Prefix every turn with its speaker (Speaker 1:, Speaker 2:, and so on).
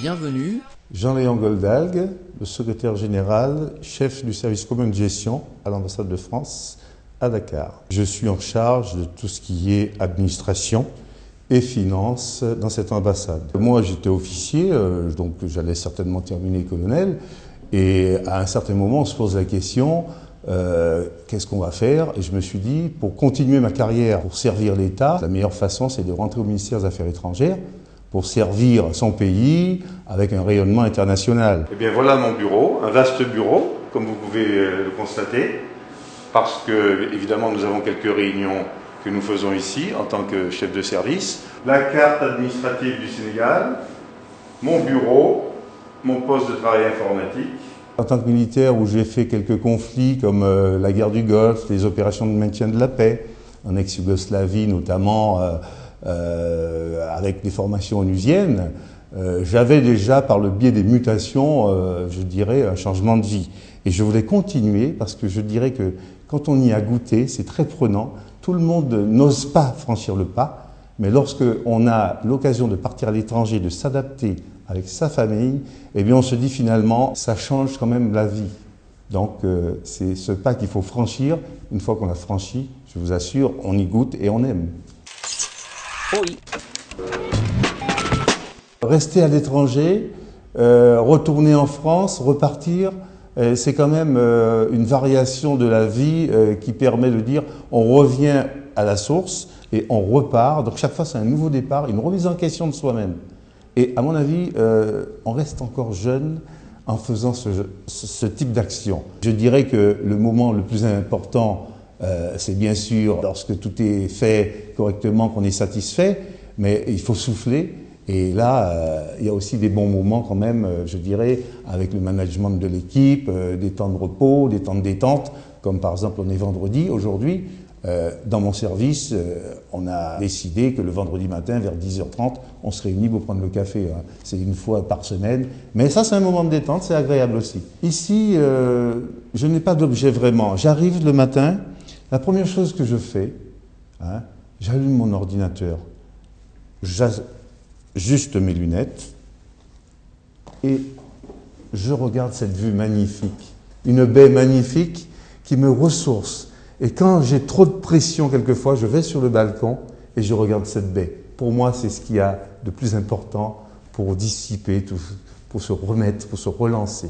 Speaker 1: Bienvenue.
Speaker 2: Jean-Léon Goldalgue, le secrétaire général, chef du service commun de gestion à l'ambassade de France à Dakar. Je suis en charge de tout ce qui est administration et finances dans cette ambassade. Moi, j'étais officier, euh, donc j'allais certainement terminer colonel. Et à un certain moment, on se pose la question, euh, qu'est-ce qu'on va faire? Et je me suis dit, pour continuer ma carrière, pour servir l'État, la meilleure façon, c'est de rentrer au ministère des Affaires étrangères pour servir son pays avec un rayonnement international. Eh bien voilà mon bureau, un vaste bureau, comme vous pouvez euh, le constater, parce que évidemment nous avons quelques réunions que nous faisons ici en tant que chef de service. La carte administrative du Sénégal, mon bureau, mon poste de travail informatique. En tant que militaire où j'ai fait quelques conflits comme euh, la guerre du Golfe, les opérations de maintien de la paix, en ex-Yougoslavie notamment, euh, euh, avec des formations onusiennes, j'avais déjà par le biais des mutations, je dirais, un changement de vie. Et je voulais continuer parce que je dirais que quand on y a goûté, c'est très prenant. Tout le monde n'ose pas franchir le pas, mais lorsque on a l'occasion de partir à l'étranger, de s'adapter avec sa famille, eh bien on se dit finalement, ça change quand même la vie. Donc euh, c'est ce pas qu'il faut franchir. Une fois qu'on l'a franchi, je vous assure, on y goûte et on aime. Oui. Rester à l'étranger, euh, retourner en France, repartir, euh, c'est quand même une variation de la vie qui permet de dire on revient à la source et on repart. Donc chaque fois c'est un nouveau départ, une remise en question de soi-même. Et à mon avis, euh, on reste encore jeune en faisant ce, type d'action. Je dirais que le moment le plus important, euh, c'est bien sûr lorsque tout est fait correctement, qu'on est satisfait, mais il faut souffler. Et là, euh, il y a aussi des bons moments quand même, je dirais, avec le management de l'équipe, des temps de repos, des temps de détente, comme par exemple on est vendredi aujourd'hui. Euh, dans mon service, euh, on a décidé que le vendredi matin, vers 10h30, on se réunit pour prendre le café. Hein. C'est une fois par semaine. Mais ça, c'est un moment de détente, c'est agréable aussi. Ici, euh, je n'ai pas d'objet vraiment. J'arrive le matin, la première chose que je fais, hein, j'allume mon ordinateur, j'ajuste mes lunettes et je regarde cette vue magnifique. Une baie magnifique qui me ressource et quand j'ai trop de pression quelquefois, je vais sur le balcon et je regarde cette baie. Pour moi, c'est ce qu'il y a de plus important pour dissiper, pour se remettre, pour se relancer.